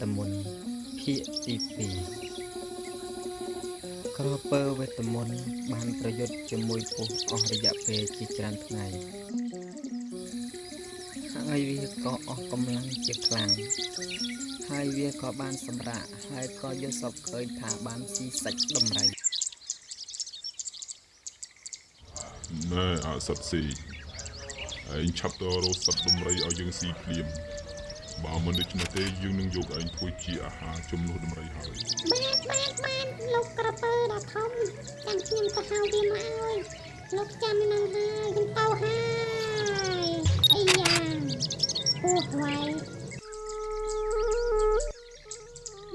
2ក្រពើវេទមន្តបានប្រយុទ្ធជាមួយពស់អស់រយៈពេលជាច្រើនថ្ងៃហើយវាក៏អស់កម្លាំងជាខ្លាំងហើយវាក៏បានសម្រាកហើយក៏យល់សពឃើញថាបានស៊ីសាច់ដំរីណែអសត្វស៊ីឯងឆាប់ទៅរកសត្វដំរីឲ្យយើងស៊ីភ្លាម បើមិនដូច្នេះទេយើងនឹងយកឯងធ្វើជាអាហារជំនួសដំរីហើយបានបានបានលោកក្រពើដ៏ធំចាំខ្ញុំទៅហៅវាមកឲ្យលោកចាំនឹងហើយខ្ញុំទៅហើយអីយ៉ាពោះໄວ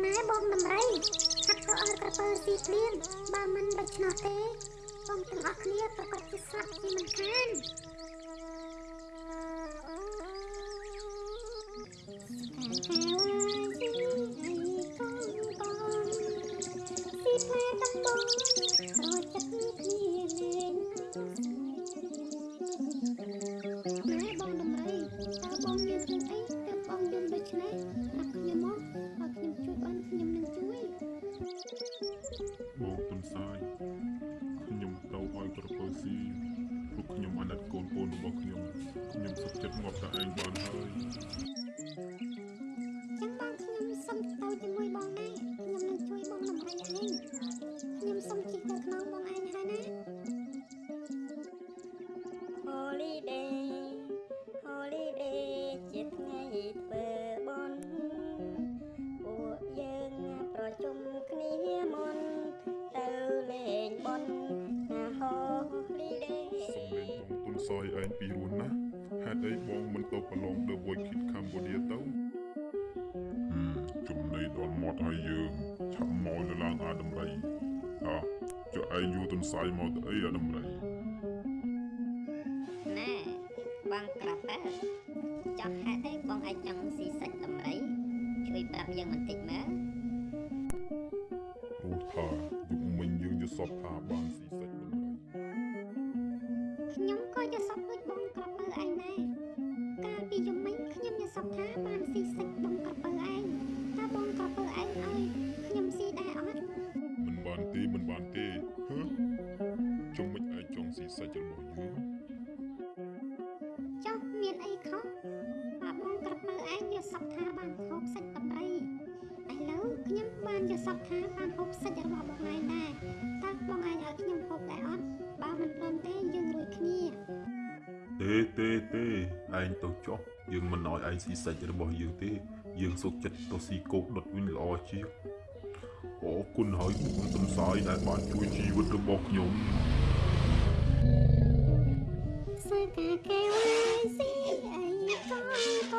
ម៉ែបងដំរីឆាប់ទៅឲ្យក្រពើស៊ីភ្លៀងបើមិនដូច្នោះទេបងទាំងអស់គ្នាប្រកាសជាស្លាប់ជាមិនខាន ខ្ញុំអាណិតកូនកូនរបស់ខ្ញុំខ្ញុំសុខចិត្តងាប់តែឯងបានហើយចឹងបងខ្ញុំសុំទៅជាមួយបងដែរខ្ញុំនឹងជួយបងដំរីឯងខ្ញុំសុំជិះទៅក្នុងបងឯងហើយណា Holiday Holiday សាយឯងពីរោះណាស់ហេតុអីបងមិនទៅប្រឡង The Voice Kids Cambodia ទៅហឹមចំណៃដល់មាត់ហើយយើងឆាប់មកលើឡើងអាដំរីអើចុះឯងយូរទុនសាយមកទៅអីអាដំរីណែបងក្រាប់ទៅចង់ហេតុអីបងអាចចង់ស៊ីសាច់ដំរីជួយប្រាប់យើងបន្តិចមើលព្រោះថាយុគមិញយើងយល់សពថាបានស៊ីសាច់ដំរីខ្ញុំ ក៏យល់សប្តិដូចបងក្រពើឯងដែរកាលពីយំមិញខ្ញុំយល់សប្តិថាបានស៊ីសាច់បងក្រពើឯងតើបងក្រពើឯងឲ្យខ្ញុំស៊ីដែរអត់មិនបានទេមិនបានទេហឺចុងមិនឯងចង់ស៊ីសាច់របស់យើងចុះមានអីខុសបើបងក្រពើឯងយល់សប្តិថាបានហូបសាច់ដំរីឥឡូវខ្ញុំបានយល់សប្តិថាបានហូបសាច់របស់បងឯងដែរតើបងឯងឲ្យខ្ញុំហូបដែរអត់បើមិនព្រមទេយើងរួចគ្នា ទេទេទេឯងទៅចុះយើងមិនឲ្យឯងស៊ីសាច់របស់យើងទេ យើងសុខចិត្តទៅស៊ីគោកដុតវិញល្អជាងអរគុណហើយគុណសំសាយដែលបានជួយជីវិតរបស់ខ្ញុំសាកាកែវឡាយស៊ីអីក